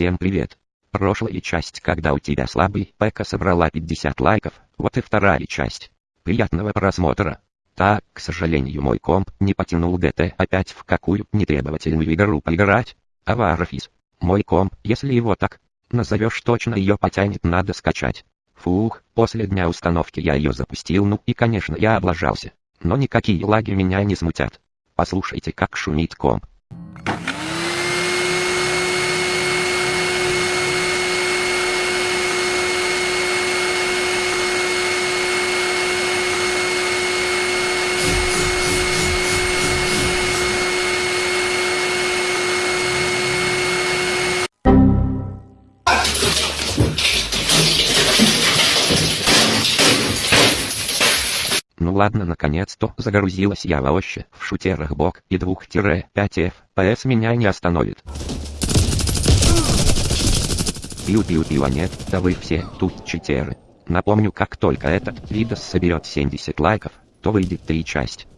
Всем привет. Прошлая часть, когда у тебя слабый ПК собрала 50 лайков, вот и вторая часть. Приятного просмотра. Так, к сожалению мой комп не потянул ДТ опять в какую нетребовательную игру поиграть. Аварофис. Мой комп, если его так назовешь точно ее потянет надо скачать. Фух, после дня установки я ее запустил ну и конечно я облажался. Но никакие лаги меня не смутят. Послушайте как шумит комп. Ну ладно наконец-то загрузилась я вообще в шутерах бок и 2-5 FPS меня не остановит. Пиу-пиу-пиу, а нет, да вы все тут читеры. Напомню, как только этот видос соберет 70 лайков, то выйдет три часть.